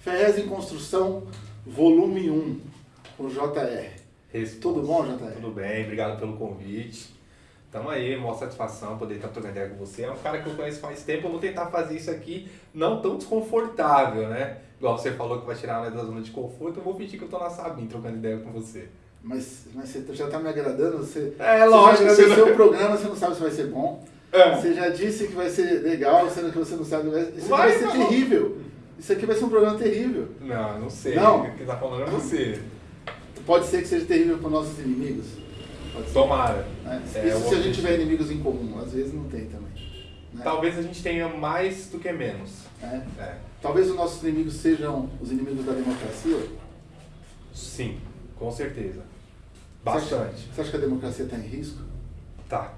Ferrez em Construção, volume 1, com JR. Resposta. Tudo bom, JR? Tudo bem, obrigado pelo convite. Tamo aí, maior satisfação poder estar trocando ideia com você. É um cara que eu conheço faz tempo, eu vou tentar fazer isso aqui não tão desconfortável, né? Igual você falou que vai tirar da zona de conforto, eu vou fingir que eu tô na Sabine trocando ideia com você. Mas, mas você já tá me agradando? Você, É, você lógico, já você agradeceu não- o programa, você não sabe se vai ser bom. É. Você já disse que vai ser legal, sendo que você não sabe. Isso Vai, vai ser não. terrível. Isso aqui vai ser um programa terrível. Não, não sei. Não? O que tá falando é você. Pode ser que seja terrível para nossos inimigos. Pode ser. Tomara. né? É, Isso se a gente tiver inimigos em comum. Às vezes não tem também. né? Talvez a gente tenha mais do que menos. É. É. Talvez os nossos inimigos sejam os inimigos da democracia. Sim, com certeza. Você acha- Bastante. Você acha que a democracia está em risco? Tá.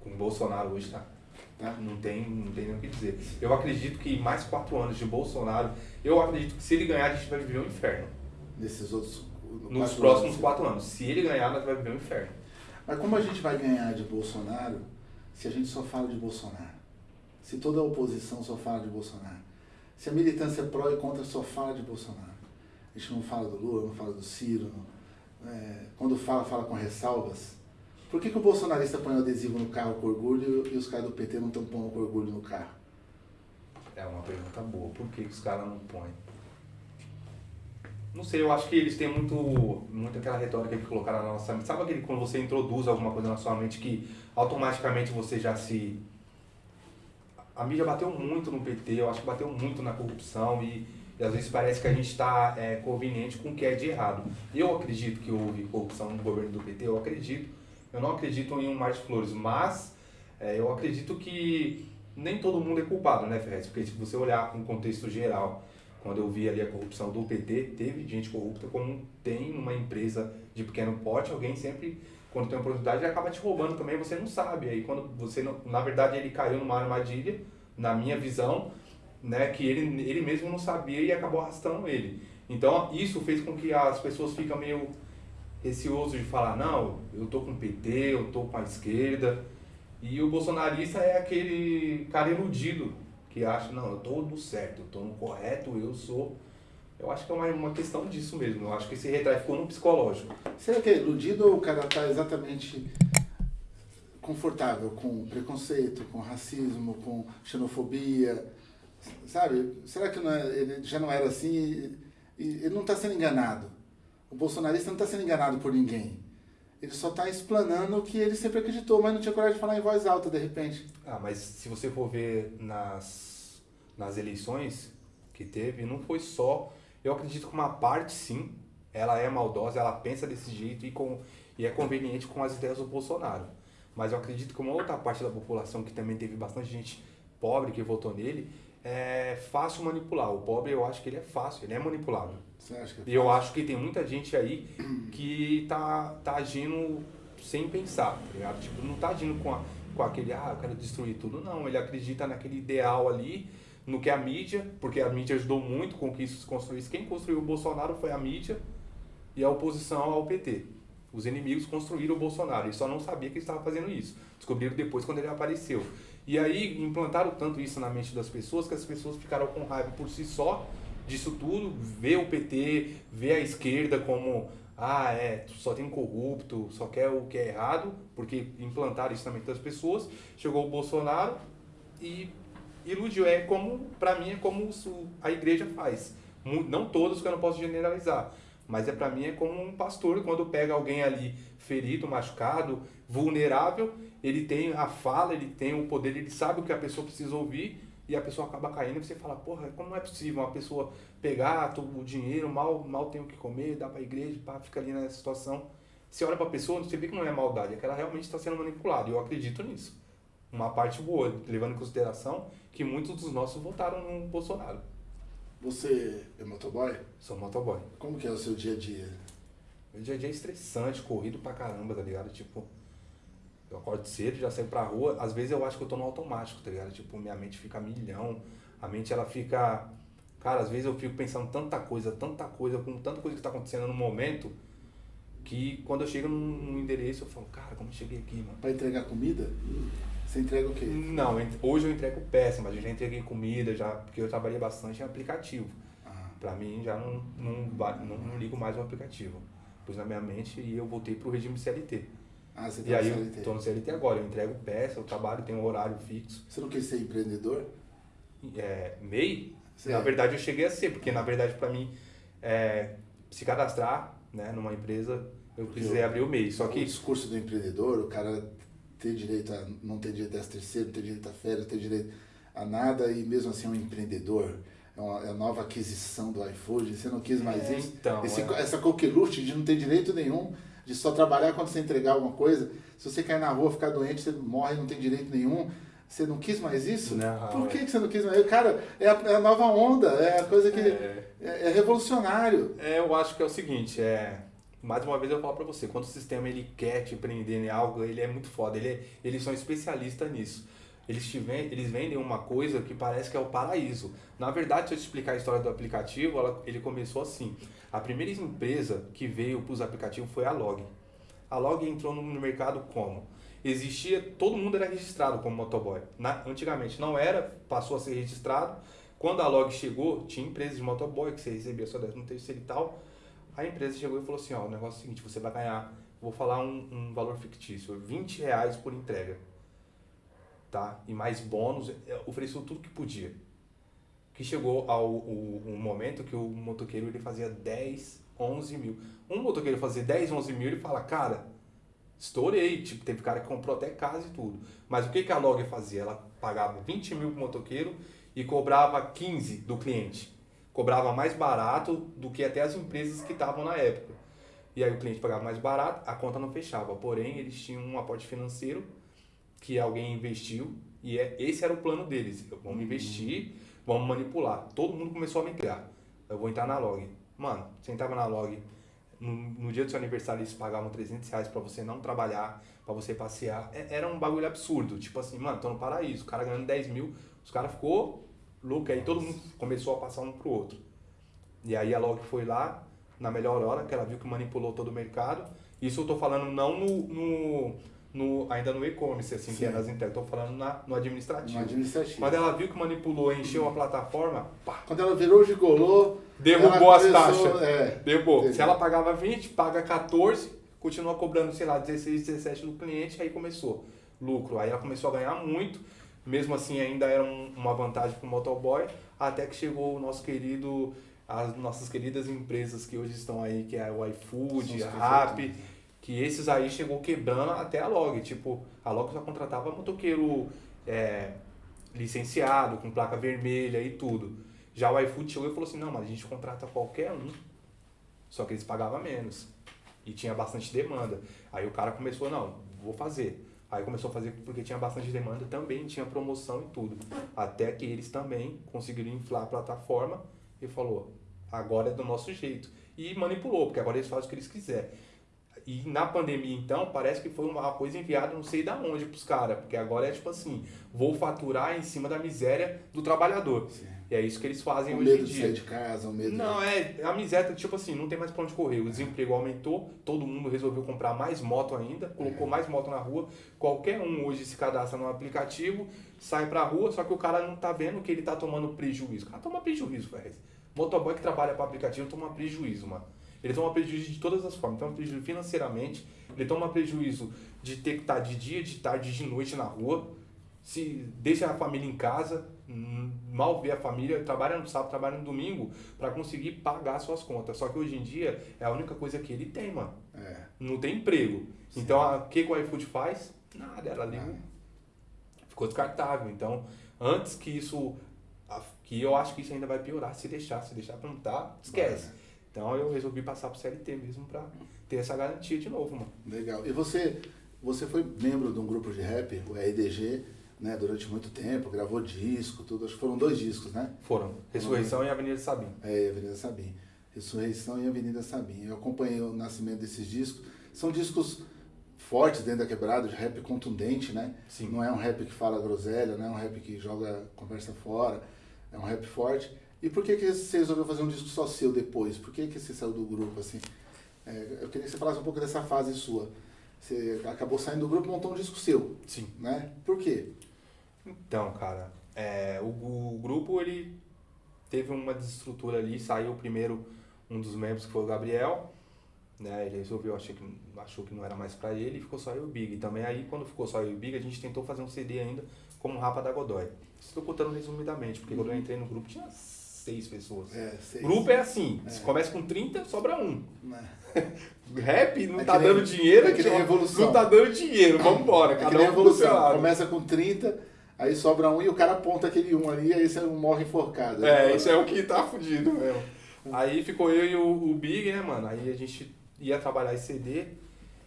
Com o Bolsonaro hoje tá. Tá? Não tem, não tem nem o que dizer. Eu acredito que mais quatro anos de Bolsonaro, eu acredito que se ele ganhar, a gente vai viver um inferno. Nesses outros. Nos próximos anos. quatro anos. Se ele ganhar, nós vamos viver um inferno. Mas como a gente vai ganhar de Bolsonaro se a gente só fala de Bolsonaro? Se toda a oposição só fala de Bolsonaro? Se a militância pró e contra só fala de Bolsonaro? A gente não fala do Lula, não fala do Ciro. não- é, quando fala, fala com ressalvas. Por que, que o bolsonarista põe o adesivo no carro com orgulho e os caras do PT não estão pondo com orgulho no carro? É uma pergunta boa. Por que os caras não põem? Não sei, eu acho que eles têm muito, muito aquela retórica que colocaram na nossa mente. Sabe aquele quando você introduz alguma coisa na sua mente que automaticamente você já se. A mídia bateu muito no PT, eu acho que bateu muito na corrupção e, e às vezes parece que a gente está é, conveniente com o que é de errado. Eu acredito que houve corrupção no governo do PT, eu acredito. Eu não acredito em um mar de flores, mas é, eu acredito que nem todo mundo é culpado, né, Ferrez? Porque se você olhar com o contexto geral, quando eu vi ali a corrupção do PT, teve gente corrupta, como tem numa empresa de pequeno porte, alguém sempre, quando tem uma oportunidade, acaba te roubando também, você não sabe. Aí quando você, não, na verdade, ele caiu numa armadilha, na minha visão, né, que ele, ele mesmo não sabia e acabou arrastando ele. Então, isso fez com que as pessoas ficam meio receoso de falar, não, eu tô com o PT, eu tô com a esquerda. E o bolsonarista é aquele cara iludido que acha, não, eu tô no certo, eu tô no correto, eu sou. Eu acho que é uma, uma questão disso mesmo. Eu acho que esse retrai ficou no psicológico. Será que é iludido ou o cara está exatamente confortável com preconceito, com racismo, com xenofobia? Sabe? Será que não é- ele já não era assim e ele não está sendo enganado? O bolsonarista não está sendo enganado por ninguém. Ele só está explanando o que ele sempre acreditou, mas não tinha coragem de falar em voz alta de repente. Ah, mas se você for ver nas, nas eleições que teve, não foi só. Eu acredito que uma parte sim, ela é maldosa, ela pensa desse jeito e, com, e é conveniente com as ideias do Bolsonaro. Mas eu acredito que uma outra parte da população que também teve bastante gente pobre que votou nele, é fácil manipular. O pobre eu acho que ele é fácil, ele é manipulável. É E eu acho que tem muita gente aí que tá, tá agindo sem pensar, tá ligado? Tipo, não tá agindo com, a, com aquele, ah, eu quero destruir tudo. Não, ele acredita naquele ideal ali, no que a mídia, porque a mídia ajudou muito com que isso se construísse. Quem construiu o Bolsonaro foi a mídia e a oposição ao PT. Os inimigos construíram o Bolsonaro, eles só não sabia que estava fazendo isso. Descobriram depois quando ele apareceu. E aí implantaram tanto isso na mente das pessoas que as pessoas ficaram com raiva por si só disso tudo, ver o PT, ver a esquerda como ah, é, só tem corrupto, só quer o que é errado, porque implantaram isso na mente das pessoas. Chegou o Bolsonaro e iludiu. É como, pra mim, é como a igreja faz. Não todos, que eu não posso generalizar. Mas é para mim é como um pastor quando pega alguém ali ferido, machucado, vulnerável, ele tem a fala, ele tem o poder, ele sabe o que a pessoa precisa ouvir e a pessoa acaba caindo e você fala, porra, como é possível uma pessoa pegar to- o dinheiro, mal, mal tem o que comer, dá pra igreja, pá, fica ali nessa situação. Você olha pra pessoa, você vê que não é maldade, é que ela realmente está sendo manipulada. E eu acredito nisso. Uma parte boa, levando em consideração que muitos dos nossos votaram no Bolsonaro. Você é motoboy? Sou motoboy. Como que é o seu dia a dia? Meu dia a dia é estressante, corrido pra caramba, tá ligado? Tipo, eu acordo cedo, já saio pra rua. Às vezes eu acho que eu tô no automático, tá ligado? Tipo, minha mente fica milhão. A mente, ela fica... Cara, às vezes eu fico pensando tanta coisa, tanta coisa, com tanta coisa que tá acontecendo no momento, que quando eu chego num, endereço, eu falo, cara, como eu cheguei aqui, mano? Para entregar comida? Você entrega o quê? Não, hoje eu entrego peça, mas eu já entreguei comida, já, porque eu trabalhei bastante em aplicativo. Ah, Pra mim já não, não, não, não ligo mais o aplicativo. Pus na minha mente e eu voltei pro regime CLT. Ah, você E tá aí no eu CLT. tô no CLT agora, eu entrego peça, eu trabalho, tenho um horário fixo. Você não quis ser empreendedor? É, MEI, Sim. na verdade eu cheguei a ser, porque na verdade pra mim é, se cadastrar né, numa empresa, eu precisei abrir o MEI. Só O que discurso do empreendedor, o cara ter direito a não ter direito a terceiro, ter direito a férias, ter direito a nada e mesmo assim é um empreendedor. É uma, é nova aquisição do iFood, você não quis mais É, isso. então, Esse- é. Essa coqueluche de não ter direito nenhum, de só trabalhar quando você entregar alguma coisa. Se você cair na rua, ficar doente, você morre, não tem direito nenhum. Você não quis mais isso? Não, Por que, é. que você não quis mais? Cara, é a, é a nova onda, é a coisa que É. é, é revolucionário. É, eu acho que é o seguinte, é. Mais uma vez eu falo pra você, quando o sistema ele quer te prender em algo, ele é muito foda, ele é- eles são especialistas nisso. Eles, te ven- eles vendem uma coisa que parece que é o paraíso. Na verdade, se eu te explicar a história do aplicativo, ela- ele começou assim. A primeira empresa que veio para os aplicativos foi a Log. A Log entrou no mercado como? Existia, todo mundo era registrado como motoboy. Na- antigamente não era, passou a ser registrado. Quando a Log chegou, tinha empresas de motoboy que você recebia só 13 terceiro e tal. A empresa chegou e falou assim, ó, o negócio é o seguinte, você vai ganhar, vou falar um, um valor fictício, 20 reais por entrega. Tá? E mais bônus, é, ofereceu tudo que podia. Que chegou ao o, um momento que o motoqueiro ele fazia 10, 11 mil. Um motoqueiro fazia 10, 11 mil, ele fala, cara, estourei. Tipo, teve cara que comprou até casa e tudo. Mas o que, que a Log fazia? Ela pagava 20 mil pro motoqueiro e cobrava 15 do cliente. Cobrava mais barato do que até as empresas que estavam na época. E aí o cliente pagava mais barato, a conta não fechava. Porém, eles tinham um aporte financeiro que alguém investiu e é, esse era o plano deles. Vamos investir, vamos manipular. Todo mundo começou a migrar. Eu vou entrar na log. Mano, você entrava na log, no, no dia do seu aniversário eles pagavam 300 reais pra você não trabalhar, pra você passear. É- Era um bagulho absurdo. Tipo assim, mano, tô no paraíso. O cara ganhando 10 mil, os caras ficou louco. Aí todo mundo começou a passar um pro outro. E aí a log foi lá, na melhor hora, que ela viu que manipulou todo o mercado. Isso eu tô falando não no, no, no- ainda no e-commerce, assim, que Sim. é nas tô falando na, no administrativo. No administrativo. Quando ela viu que manipulou, encheu a plataforma, pá, Quando ela virou gigolô, derrubou as taxas. É, Derrubou. Entendi. Se ela pagava 20, paga 14, continua cobrando, sei lá, 16, 17 do cliente, aí começou lucro. Aí ela começou a ganhar muito, mesmo assim ainda era um- uma vantagem para o motoboy, até que chegou o nosso querido, as nossas queridas empresas que hoje estão aí, que é o iFood, a Rappi, que esses aí chegou quebrando até a Log. Tipo, a Log só contratava motoqueiro é, licenciado, com placa vermelha e tudo. Já o iFood chegou e falou assim, não, mas a gente contrata qualquer um. Só que eles pagavam menos. E tinha bastante demanda. Aí o cara começou, não, vou fazer. Aí começou a fazer porque tinha bastante demanda, também tinha promoção e tudo. Até que eles também conseguiram inflar a plataforma e falou, agora é do nosso jeito. E manipulou, porque agora eles fazem o que eles quiserem. E na pandemia, então, parece que foi uma coisa enviada não sei da onde pros caras. Porque agora é tipo assim, vou faturar em cima da miséria do trabalhador. Sim. E é isso que eles fazem o hoje medo em de dia. sair de casa, o medo Não, é, a miséria, tipo assim, não tem mais pra onde correr. O desemprego aumentou, todo mundo resolveu comprar mais moto ainda, colocou mais moto na rua. Qualquer um hoje se cadastra no aplicativo, sai pra rua, só que o cara não tá vendo que ele tá tomando prejuízo. O cara toma prejuízo, velho. Motoboy que trabalha para aplicativo toma prejuízo, mano. Ele toma prejuízo de todas as formas. Toma prejuízo financeiramente, ele toma prejuízo de ter que estar de dia, de tarde, de noite na rua. Se deixa a família em casa, hum, mal vê a família, trabalha no sábado, trabalha no domingo para conseguir pagar suas contas. Só que hoje em dia é a única coisa que ele tem, mano. É. Não tem emprego. Sim. Então, o que, que o iFood faz? Nada, ela liga. Ficou descartável. Então, antes que isso. Que eu acho que isso ainda vai piorar se deixar. Se deixar plantar, esquece. Então, eu resolvi passar pro CLT mesmo pra ter essa garantia de novo, mano. Legal. E você, você foi membro de um grupo de rap, o RDG, né, durante muito tempo, gravou disco, tudo. Acho que foram dois discos, né? Foram. Ressurreição e Avenida Sabim. É, Avenida Sabim. Ressurreição e Avenida Sabim. Eu acompanhei o nascimento desses discos. São discos fortes dentro da quebrada, de rap contundente, né? Sim. Não é um rap que fala groselha, não é um rap que joga conversa fora. É um rap forte. E por que, que você resolveu fazer um disco só seu depois? Por que, que você saiu do grupo assim? É, eu queria que você falasse um pouco dessa fase sua. Você acabou saindo do grupo e montou um disco seu, Sim. né? Por quê? Então, cara, é, o, o grupo, ele. teve uma desestrutura ali, saiu primeiro um dos membros que foi o Gabriel, né? Ele resolveu, achou que, achou que não era mais pra ele e ficou só eu e o Big. Também aí, quando ficou só eu e o Big, a gente tentou fazer um CD ainda como Rapa da Godoy. Estou contando resumidamente, porque quando eu entrei no grupo tinha seis pessoas. É, seis. Grupo é assim, É. se começa com 30, sobra um. Né? Rap não É tá dando dinheiro, é que nem revolução. não tá dando dinheiro, vambora, É que cada nem um pro seu evolução. lado. Começa com 30, aí sobra um e o cara aponta aquele um ali, aí você morre enforcado. É, isso é o que tá fudido mesmo. Aí ficou eu e o, o Big, né, mano? Aí a gente ia trabalhar esse CD,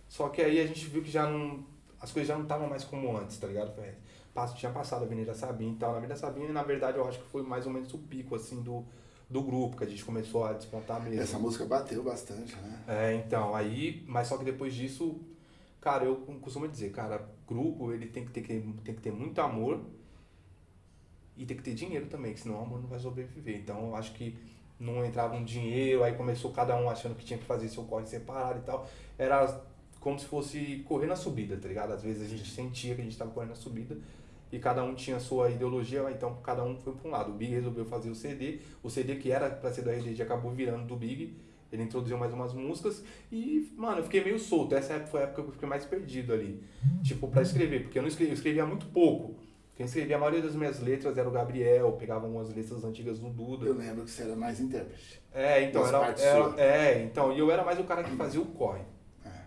só que aí a gente viu que já não. As coisas já não estavam mais como antes, tá ligado? Tinha passado a Avenida Sabina e tal. Na Avenida Sabina, na verdade, eu acho que foi mais ou menos o pico, assim, do, do grupo, que a gente começou a despontar mesmo. Essa música bateu bastante, né? É, então, aí, mas só que depois disso, cara, eu costumo dizer, cara, grupo ele tem que ter, tem que ter muito amor e tem que ter dinheiro também, que senão o amor não vai sobreviver. Então eu acho que não entrava um dinheiro, aí começou cada um achando que tinha que fazer seu corre separado e tal. Era como se fosse correr na subida, tá ligado? Às vezes a gente sentia que a gente tava correndo na subida e cada um tinha sua ideologia, então cada um foi para um lado. O Big resolveu fazer o CD, o CD que era para ser do RDG acabou virando do Big. Ele introduziu mais umas músicas e, mano, eu fiquei meio solto. Essa época foi a época que eu fiquei mais perdido ali. Tipo, pra escrever, porque eu não escrevia, eu escrevia muito pouco. Quem escrevia a maioria das minhas letras era o Gabriel, pegava umas letras antigas do Duda. Eu lembro que você era mais intérprete. É, então, era, era- é, então, e eu era mais o cara que fazia o corre.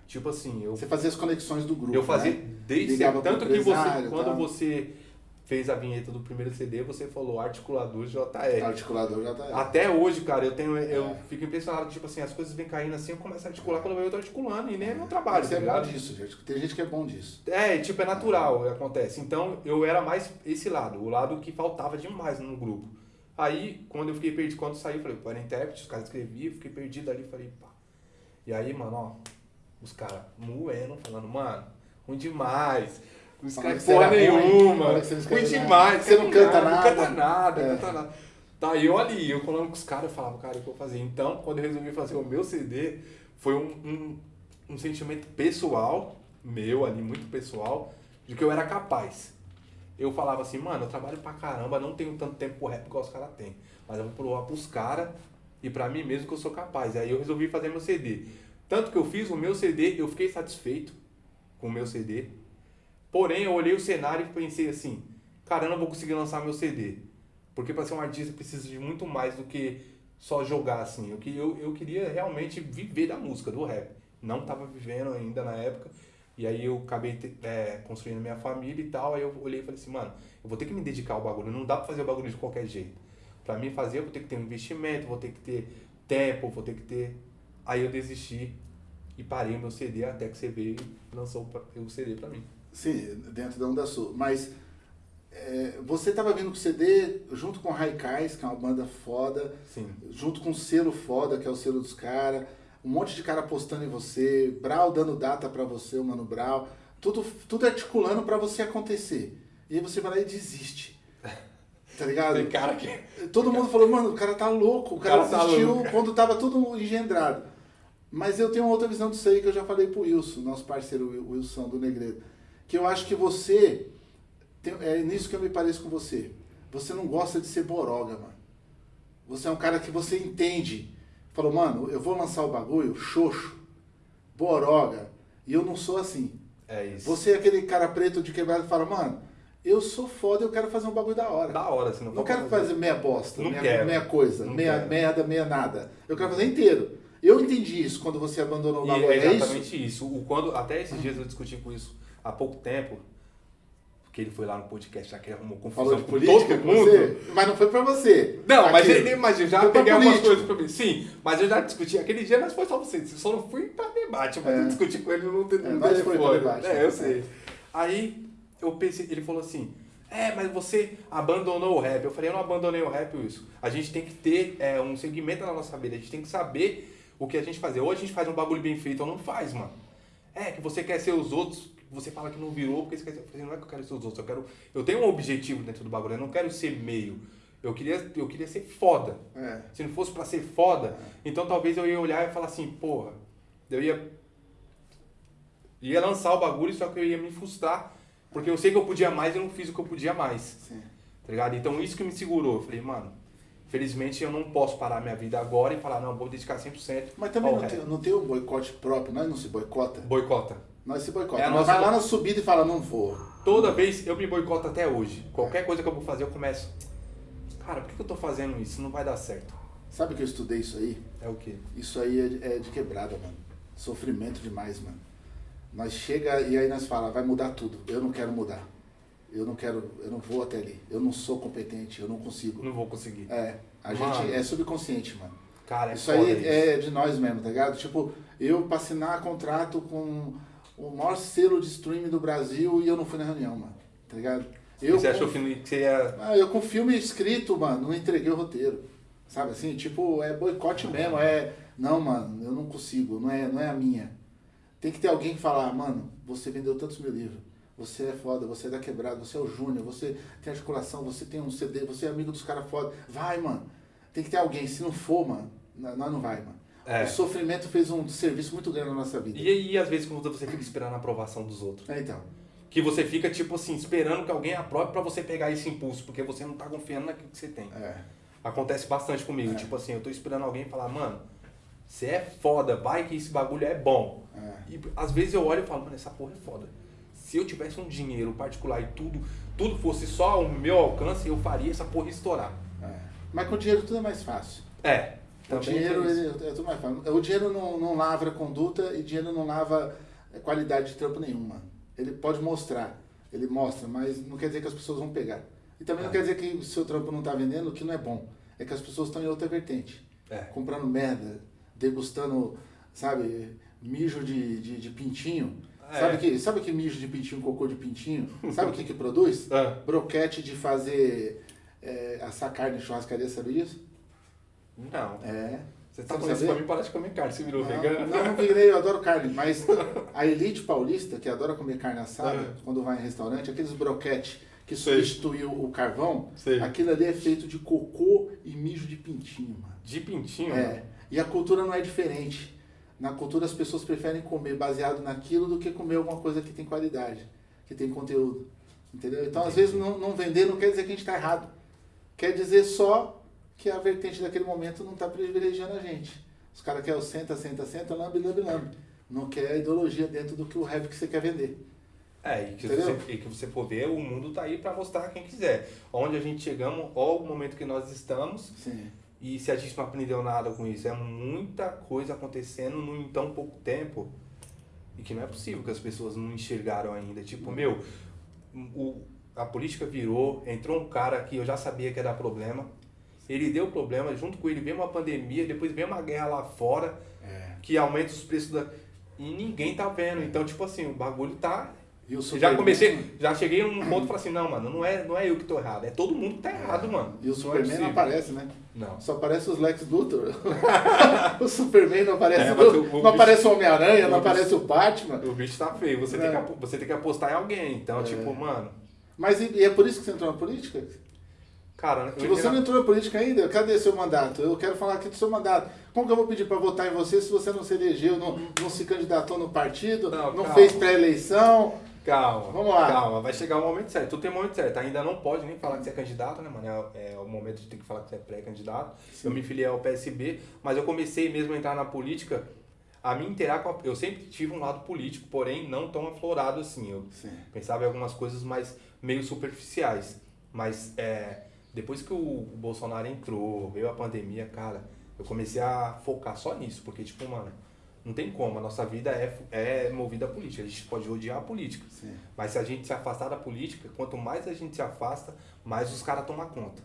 É. Tipo assim, eu Você fazia as conexões do grupo. eu fazia né? desde Ligava Tanto que você, quando você fez a vinheta do primeiro CD, você falou articulador JR. Articulador tá. Até hoje, cara, eu tenho. Eu É. fico impressionado, tipo assim, as coisas vêm caindo assim, eu começo a articular quando eu tô articulando, e nem é meu trabalho, Você tá é bom ligado? disso, gente. Tem gente que é bom disso. É, tipo, é natural, acontece. Então, eu era mais esse lado, o lado que faltava demais no grupo. Aí, quando eu fiquei perdido, quando saiu, eu falei, pô, era intérprete, os caras escreviam, fiquei perdido ali, falei, pá. E aí, mano, ó, os caras moendo, falando, mano, ruim demais. Não escreve porra ruim, nenhuma. não Ruim demais. Você não canta Não nada. canta nada, É. canta nada. Tá, e eu ali, eu falando com os caras, eu falava, cara, o que eu vou fazer? Então, quando eu resolvi fazer o meu CD, foi um, um, um sentimento pessoal, meu ali, muito pessoal, de que eu era capaz. Eu falava assim, mano, eu trabalho pra caramba, não tenho tanto tempo pro rap igual os caras têm. Mas eu vou provar pros caras e pra mim mesmo que eu sou capaz. Aí eu resolvi fazer meu CD. Tanto que eu fiz o meu CD, eu fiquei satisfeito com o meu CD. Porém, eu olhei o cenário e pensei assim, cara, eu não vou conseguir lançar meu CD. Porque para ser um artista precisa de muito mais do que só jogar assim. Eu, eu, eu queria realmente viver da música, do rap. Não estava vivendo ainda na época. E aí eu acabei é, construindo minha família e tal. Aí eu olhei e falei assim, mano, eu vou ter que me dedicar ao bagulho. Não dá pra fazer o bagulho de qualquer jeito. Pra mim fazer, eu vou ter que ter um investimento, vou ter que ter tempo, vou ter que ter. Aí eu desisti e parei o meu CD até que você veio e lançou o o CD pra mim. Sim, dentro da Onda Sul. Mas é, você estava vindo com o CD junto com o Raikais, que é uma banda foda, Sim. junto com o selo foda, que é o selo dos caras, um monte de cara apostando em você, Brau dando data pra você, o Mano Brau, tudo, tudo articulando pra você acontecer. E aí você vai lá e desiste. Tá ligado? Tem cara que. Todo mundo falou, mano, o cara tá louco, o cara, cara tá desistiu louco. quando tava tudo engendrado. Mas eu tenho uma outra visão disso aí que eu já falei pro Wilson, nosso parceiro Wil- Wilson do Negredo. Que eu acho que você, tem- é nisso que eu me pareço com você. Você não gosta de ser boroga, mano. Você é um cara que você entende. Falou, mano, eu vou lançar o bagulho, xoxo, boroga. E eu não sou assim. É isso. Você é aquele cara preto de quebrado que fala, mano, eu sou foda, eu quero fazer um bagulho da hora. Da hora, se não Não quero fazer meia bosta, Não meia, quero. meia coisa, Não meia quero. merda, meia nada. Eu quero fazer inteiro. Eu entendi isso quando você abandonou o bagulho. é É isso? exatamente isso. O, quando, até esses dias eu discuti com isso há pouco tempo, porque ele foi lá no podcast, já que ele arrumou confusão Falou de com todo mundo. você? Mas não foi pra você. Não, mas, ele, mas eu já Foi peguei algumas coisas pra mim. Sim, mas eu já discuti. Aquele dia nós foi só você. Só não fui pra debate, mas É. eu discuti com ele no, no É, foi pra telefone. debate. É, eu sei. Aí eu pensei, ele falou assim. É, mas você abandonou o rap. Eu falei, eu não abandonei o rap, isso. A gente tem que ter é, um segmento na nossa vida. A gente tem que saber o que a gente fazer. Ou a gente faz um bagulho bem feito ou não faz, mano. É, que você quer ser os outros, você fala que não virou, porque você quer ser. Eu falei, não é que eu quero ser os outros, eu quero. Eu tenho um objetivo dentro do bagulho, eu não quero ser meio. Eu queria, eu queria ser foda. É. Se não fosse pra ser foda, então talvez eu ia olhar e falar assim, porra, eu ia. Ia lançar o bagulho, só que eu ia me frustrar. Porque eu sei que eu podia mais e não fiz o que eu podia mais. Sim. Tá ligado? Então isso que me segurou. Eu falei, mano, Felizmente eu não posso parar minha vida agora e falar, não, vou dedicar 100%. Mas também não tem, não tem um boicote próprio, nós não se boicota. Boicota. Nós se boicota. É nós vai lá na subida e fala, não vou. Toda vez eu me boicoto até hoje. Qualquer coisa que eu vou fazer, eu começo. Cara, por que eu tô fazendo isso? Não vai dar certo. Sabe que eu estudei isso aí? É o quê? Isso aí é de, é de quebrada, mano. Sofrimento demais, mano. Nós chega e aí nós fala, vai mudar tudo. Eu não quero mudar. Eu não quero, eu não vou até ali. Eu não sou competente, eu não consigo. Não vou conseguir. É, a Mano. gente é subconsciente, mano. Cara, é isso aí isso. é de nós mesmo, tá ligado? Tipo, eu pra assinar contrato com o maior selo de streaming do Brasil e eu não fui na reunião, mano. Tá ligado? Eu você com- achou que você ia. Ah, eu com filme escrito, mano, não entreguei o roteiro. Sabe assim? Tipo, é boicote mesmo, é. Não, mano, eu não consigo, não é, não é a minha. Tem que ter alguém que falar, mano, você vendeu tantos mil livros. Você é foda, você é da quebrada, você é o Júnior, você tem articulação, você tem um CD, você é amigo dos caras foda. Vai, mano. Tem que ter alguém. Se não for, mano, nós não vai, mano. É. O sofrimento fez um serviço muito grande na nossa vida. E, e às vezes quando você fica esperando a aprovação dos outros. É, então. Que você fica, tipo assim, esperando que alguém aprove pra você pegar esse impulso, porque você não tá confiando naquilo que você tem. É. Acontece bastante comigo. É. Tipo assim, eu tô esperando alguém falar, mano, você é foda, vai que esse bagulho é bom. É. E às vezes eu olho e falo, mano, essa porra é foda. Se eu tivesse um dinheiro particular e tudo, tudo fosse só ao meu alcance, eu faria essa porra estourar. é. Mas com dinheiro tudo é mais fácil. É. O dinheiro ele, é tudo mais fácil. O dinheiro não, não lavra conduta e dinheiro não lava qualidade de trampo nenhuma. Ele pode mostrar, ele mostra, mas não quer dizer que as pessoas vão pegar. E também não É. quer dizer que o seu trampo não está vendendo, que não é bom. É que as pessoas estão em outra vertente. É. Comprando merda, degustando, sabe, mijo de, de, de pintinho. É. Sabe, que, sabe que mijo de pintinho, cocô de pintinho? Sabe o que que produz? Ah, Broquete de fazer é, assar carne em churrascaria, sabe disso? não. É. Você tá falando isso pra mim, parece comer carne. Você virou Não, vegano? não, não virei, eu adoro carne, mas a elite paulista, que adora comer carne assada, É. quando vai em restaurante, aqueles broquete que Sei. substituiu o carvão, Sei. aquilo ali é feito de cocô e mijo de pintinho, mano. De pintinho? É. E a cultura não é diferente. Na cultura as pessoas preferem comer baseado naquilo do que comer alguma coisa que tem qualidade, que tem conteúdo. Entendeu? Então, às Entendi. vezes, não, não vender não quer dizer que a gente está errado. Quer dizer só que a vertente daquele momento não está privilegiando a gente. Os caras querem o senta, senta, senta, lambe, lambe, lambe. Não quer a ideologia dentro do que o rap que você quer vender. É, e que, Entendeu? você, e que você for ver, o mundo tá aí pra mostrar quem quiser. Onde a gente chegamos, ó o momento que nós estamos, Sim. E se a gente não aprendeu nada com isso, é muita coisa acontecendo num tão pouco tempo, e que não é possível que as pessoas não enxergaram ainda. Tipo, meu, o, a política virou, entrou um cara que eu já sabia que ia dar problema, ele deu problema, junto com ele veio uma pandemia, depois veio uma guerra lá fora, É. que aumenta os preços da... E ninguém tá vendo. Então, tipo assim, o bagulho tá E já comecei, já cheguei num ponto e falei assim, não, mano, não é, não é eu que tô errado, é todo mundo que tá errado, mano. E o é Superman não aparece, né? Não. Só aparece os Lex Luthor. o Superman não aparece. É, o- o não aparece o Homem-Aranha, não aparece o Batman. O bicho tá feio, você, É. tem, que, você tem que apostar em alguém. Então, É. tipo, mano, Mas e, e é por isso que você entrou na política? cara, Se eu você não entrou na política ainda, cadê seu mandato? Eu quero falar aqui do seu mandato. Como que eu vou pedir para votar em você se você não se elegeu, não, não se candidatou no partido, Não, não, fez pré-eleição? Calma, Vamos lá. calma, vai chegar o momento certo. Tu tem o momento certo, ainda não pode nem falar que você é candidato, né, mano? É, é o momento de ter que falar que você é pré-candidato. Eu me filiei ao PSB, mas eu comecei mesmo a entrar na política, a me inteirar com a... Eu sempre tive um lado político, porém não tão aflorado assim. Eu Sim. pensava em algumas coisas mais meio superficiais. Mas é, depois que o Bolsonaro entrou, veio a pandemia, cara, eu comecei a focar só nisso. Porque, tipo, mano, não tem como. A nossa vida é, é movida a política. A gente pode odiar a política. Sim. Mas se a gente se afastar da política, quanto mais a gente se afasta, mais os caras tomam conta.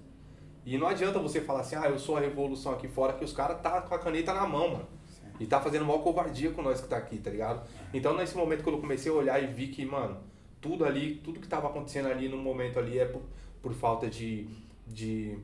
E não adianta você falar assim, ah, eu sou a revolução aqui fora, que os caras tá com a caneta na mão, mano. Sim. E tá fazendo maior covardia com nós que tá aqui, tá ligado? Então nesse momento quando eu comecei a olhar e vi que, mano, tudo ali, tudo que tava acontecendo ali no momento ali é por, por falta de, de,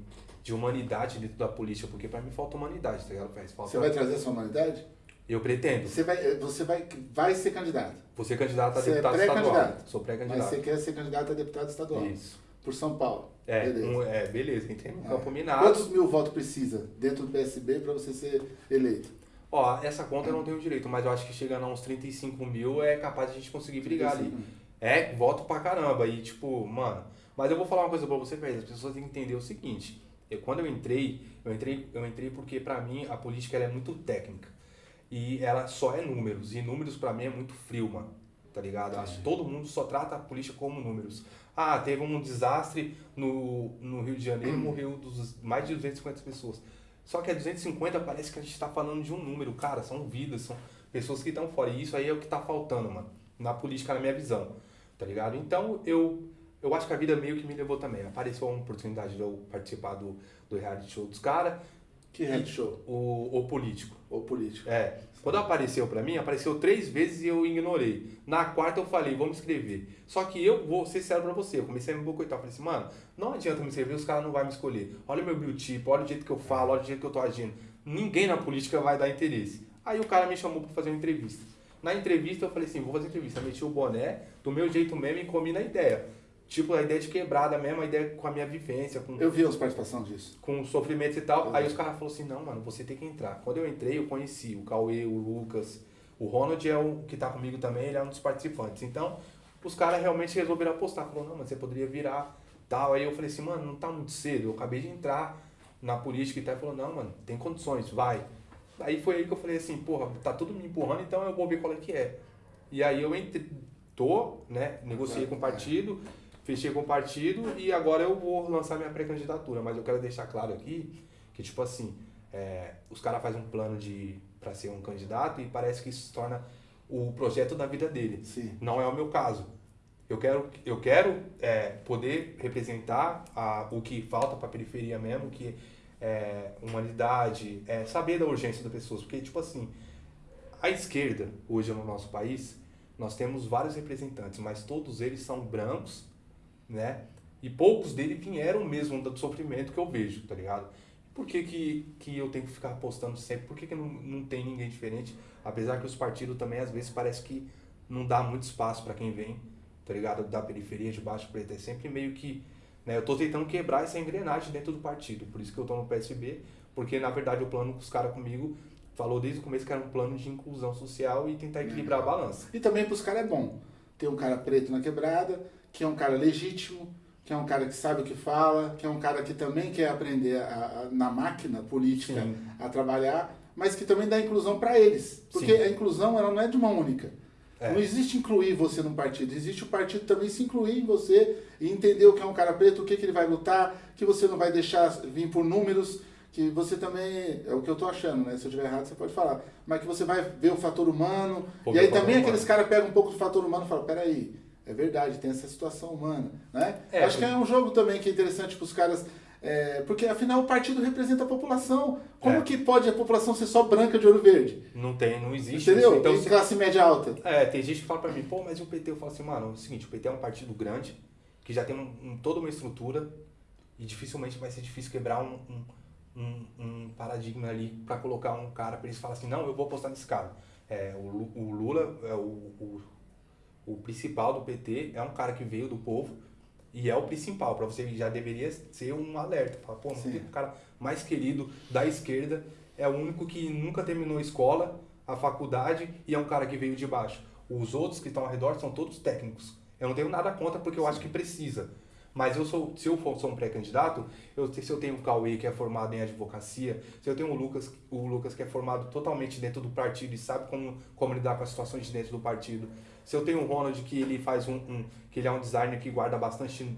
de humanidade dentro da política, porque pra mim falta humanidade, tá ligado? Falta... Você vai trazer essa humanidade? Eu pretendo. Você vai, você vai, vai ser candidato. Você é candidato a Você é deputado estadual. pré-candidato. Sou Mas pré-candidato. você quer ser candidato a deputado estadual. Isso. Por São Paulo. É, Beleza. um- é, beleza, entrei no É. campo minado. Quantos mil votos precisa dentro do PSB para você ser eleito? Ó, essa conta eu não tenho direito, mas eu acho que chegando a uns 35 mil é capaz de a gente conseguir brigar ali. 35. É, voto pra caramba. E tipo, mano. Mas eu vou falar uma coisa pra você, velho. As pessoas têm que entender o seguinte: Eu, quando eu entrei, eu entrei, eu entrei porque para mim a política é muito técnica. E ela só é números. E números para mim é muito frio, mano. Tá ligado? Acho que todo mundo só trata a política como números. Ah, teve um desastre no, no Rio de Janeiro, morreu dos, mais de 250 pessoas. Só que a 250 parece que a gente está falando de um número, cara, são vidas, são pessoas que estão fora. E isso aí é o que está faltando, mano, na política, na minha visão, tá ligado? Então, eu, eu acho que a vida meio que me levou também. Apareceu uma oportunidade de eu participar do, do reality show dos caras. Que reality show? O, o Político. O Político. É. Quando apareceu pra mim, apareceu três vezes e eu ignorei. Na quarta eu falei, vamos escrever. Só que eu vou ser sério pra você. Eu comecei a me boicotar. Falei assim, mano, não adianta me escrever, os caras não vão me escolher. Olha o meu biotipo, olha o jeito que eu falo, olha o jeito que eu tô agindo. Ninguém na política vai dar interesse. Aí o cara me chamou pra fazer uma entrevista. Na entrevista eu falei assim, vou fazer entrevista. Meti o boné, do meu jeito mesmo e comi na ideia. Tipo, a ideia de quebrada mesmo, a ideia com a minha vivência. Com, Eu vi as participações disso. com sofrimento e tal. Eu Aí vi. os caras falaram assim, não, mano, você tem que entrar. Quando eu entrei, eu conheci o Cauê, o Lucas. O Ronald é o que tá comigo também, ele é um dos participantes. Então, os caras realmente resolveram apostar. Falou, não, mas você poderia virar tal. Aí eu falei assim, mano, não tá muito cedo. Eu acabei de entrar na política e tal. Ele falou, não, mano, tem condições, vai. Aí foi aí que eu falei assim, porra, tá tudo me empurrando, então eu vou ver qual é que é. E aí eu entrei, tô, né, negociei com o partido, fechei com o partido e agora eu vou lançar minha pré-candidatura. Mas eu quero deixar claro aqui que, tipo assim, é, os caras fazem um plano de para ser um candidato e parece que isso se torna o projeto da vida dele. Sim. Não é o meu caso. Eu quero, eu quero é, poder representar a, o que falta para a periferia mesmo, que é humanidade, é saber da urgência das pessoas. Porque, tipo assim, a esquerda, hoje no nosso país, nós temos vários representantes, mas todos eles são brancos, né? E poucos deles vieram mesmo do sofrimento que eu vejo, tá ligado? Por que, que, que eu tenho que ficar apostando sempre? Por que, que não, não tem ninguém diferente? Apesar que os partidos também, às vezes, parece que não dá muito espaço para quem vem, tá ligado? Da periferia, de baixo preto. É sempre meio que. Né? Eu tô tentando quebrar essa engrenagem dentro do partido. Por isso que eu tô no PSB, porque na verdade o plano que os caras comigo falou desde o começo que era um plano de inclusão social e tentar equilibrar a balança. E também pros caras é bom. Ter um cara preto na quebrada, que é um cara legítimo, que é um cara que sabe o que fala, que é um cara que também quer aprender a- a- na máquina política Sim. a trabalhar, mas que também dá inclusão para eles. Porque Sim. a inclusão ela não é de uma única. É. Não existe incluir você num partido, existe o partido também se incluir em você e entender o que é um cara preto, o que, que ele vai lutar, que você não vai deixar vir por números, que você também, é o que eu tô achando, né? Se eu estiver errado, você pode falar. Mas que você vai ver o fator humano. Vou e aí fator também aqueles caras pegam um pouco do fator humano e falam, peraí, é verdade, tem essa situação humana, né? É, Acho que é um jogo também que é interessante para os caras, é, porque afinal o partido representa a população. Como É. que pode a população ser só branca de olho verde? Não tem, não existe Entendeu? isso. Então, em se- classe média alta. É, tem gente que fala pra mim, pô, mas e o PT? Eu falo assim, mano, é o seguinte, o PT é um partido grande, que já tem um, um- toda uma estrutura, e dificilmente vai ser difícil quebrar um, um, paradigma ali pra colocar um cara pra eles falarem assim, não, eu vou apostar nesse cara. É, o, o Lula é o, o, o principal do PT, é um cara que veio do povo, e é o principal, pra você já deveria ser um alerta. Fala, pô, não Sim. tem um cara mais querido da esquerda, é o único que nunca terminou a escola, a faculdade, e é um cara que veio de baixo. Os outros que estão ao redor são todos técnicos. Eu não tenho nada contra porque eu acho que precisa. Mas eu sou, se eu for sou um pré-candidato, eu, se eu tenho o Cauê, que é formado em advocacia, se eu tenho o Lucas, o Lucas que é formado totalmente dentro do partido e sabe como, como lidar com as situações de dentro do partido, se eu tenho o Ronald, que ele faz um, um- que ele é um designer que guarda bastante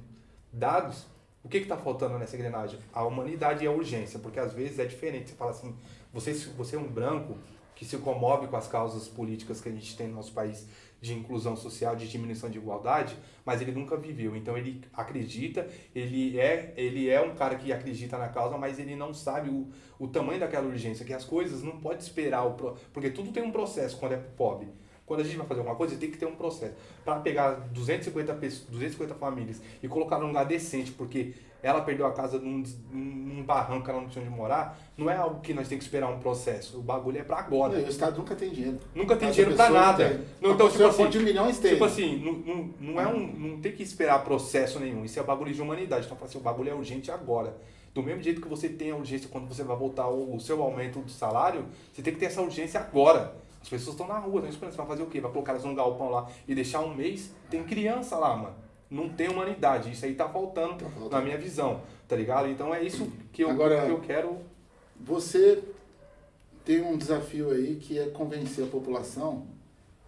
dados, o que está faltando nessa engrenagem? A humanidade e a urgência, porque às vezes é diferente. Você fala assim, você, você é um branco que se comove com as causas políticas que a gente tem no nosso país de inclusão social, de diminuição de igualdade, mas ele nunca viveu. Então ele acredita, ele é, ele é um cara que acredita na causa, mas ele não sabe o, o tamanho daquela urgência, que as coisas não pode esperar, o porque tudo tem um processo quando é pobre. Quando a gente vai fazer alguma coisa, tem que ter um processo. Para pegar 250, pessoas, 250 famílias e colocar num lugar decente, porque ela perdeu a casa num, num barranco, ela não tinha onde morar, não é algo que nós temos que esperar um processo. O bagulho é para agora. E o Estado nunca tem dinheiro. Nunca tem Essa dinheiro pessoa nada. tem. Não, então, tipo assim, de milhões tem. tipo assim, não, não, não é um. Não tem que esperar processo nenhum. Isso é bagulho de humanidade. Então, assim, o bagulho é urgente agora. Do mesmo jeito que você tem a urgência quando você vai voltar o, o seu aumento de salário, você tem que ter essa urgência agora. As pessoas estão na rua, estão esperando. Você vai fazer o quê? Vai colocar elas num galpão lá e deixar um mês? Tem criança lá, mano. não tem humanidade. Isso aí tá faltando, tá faltando. na minha visão, tá ligado? Então é isso que eu, Agora, que eu quero. Você tem um desafio aí que é convencer a população